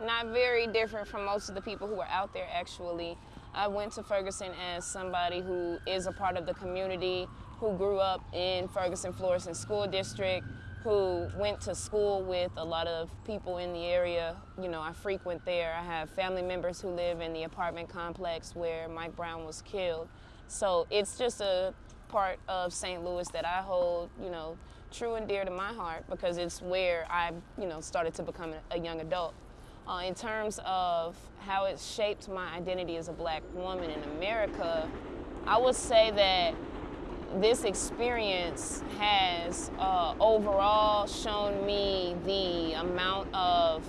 not very different from most of the people who are out there actually. I went to Ferguson as somebody who is a part of the community, who grew up in Ferguson Florissant School District, who went to school with a lot of people in the area. You know, I frequent there. I have family members who live in the apartment complex where Mike Brown was killed. So it's just a part of St. Louis that I hold, you know, true and dear to my heart because it's where I, you know, started to become a young adult. Uh, in terms of how it shaped my identity as a black woman in America, I would say that this experience has uh, overall shown me the amount of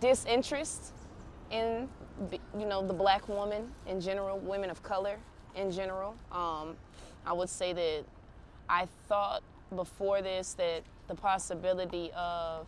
disinterest in you know the black woman in general, women of color in general. Um, I would say that I thought before this that the possibility of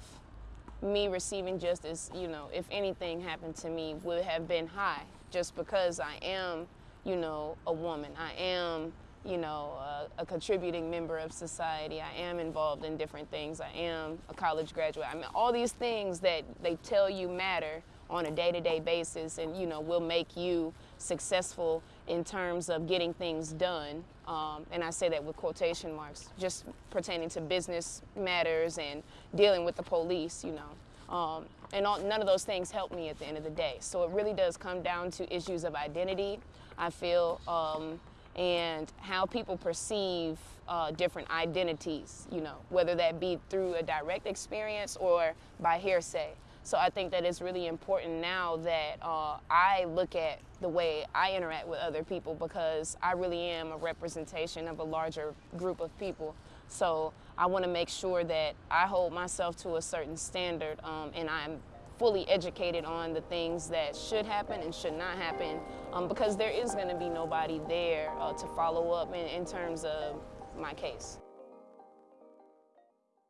me receiving justice, you know, if anything happened to me, would have been high just because I am you know, a woman. I am, you know, a, a, contributing member of society. I am involved in different things. I am a college graduate. I mean, all these things that they tell you matter on a day-to-day -day basis and, you know, will make you successful in terms of getting things done. Um, and I say that with quotation marks, just pertaining to business matters and dealing with the police, you know. Um, and all, none of those things help me at the end of the day. So it really does come down to issues of identity, I feel, um, and how people perceive uh, different identities, you know, whether that be through a direct experience or by hearsay. So I think that it's really important now that uh, I look at the way I interact with other people because I really am a representation of a larger group of people. So I want to make sure that I hold myself to a certain standard um, and I'm fully educated on the things that should happen and should not happen um, because there is going to be nobody there uh, to follow up in, in terms of my case.